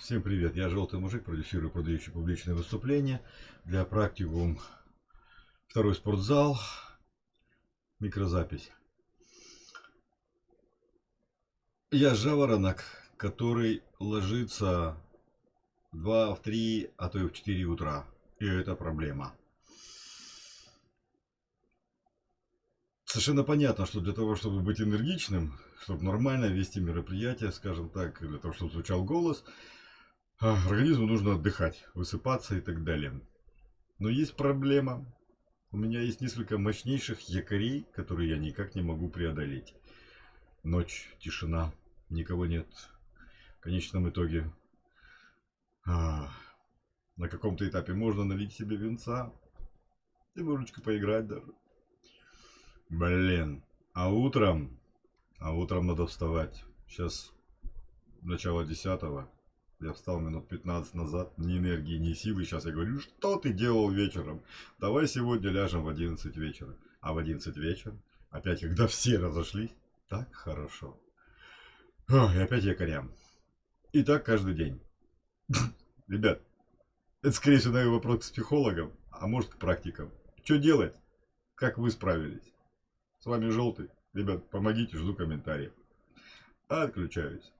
Всем привет, я Желтый Мужик, продюсирую продающий публичные выступления для практикум второй спортзал, микрозапись. Я жаворонок, который ложится в 2, в 3, а то и в 4 утра. И это проблема. Совершенно понятно, что для того, чтобы быть энергичным, чтобы нормально вести мероприятие, скажем так, для того, чтобы звучал голос, организму нужно отдыхать, высыпаться и так далее. Но есть проблема. У меня есть несколько мощнейших якорей, которые я никак не могу преодолеть. Ночь, тишина, никого нет. В конечном итоге а, на каком-то этапе можно налить себе венца и немножечко поиграть даже. Блин. А утром, а утром надо вставать. Сейчас начало десятого. Я встал минут 15 назад, ни энергии, ни силы. Сейчас я говорю, что ты делал вечером? Давай сегодня ляжем в 11 вечера. А в 11 вечера, опять когда все разошлись, так хорошо. Ох, и опять якорям. И так каждый день. Ребят, это скорее всего наверное, вопрос к психологам, а может к практикам. Что делать? Как вы справились? С вами Желтый. Ребят, помогите, жду комментариев. Отключаюсь.